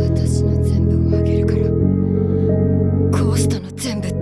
私の全部をあげるからコーストの全部